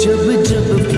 जब जब